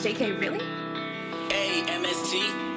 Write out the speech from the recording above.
JK, really? A-M-S-T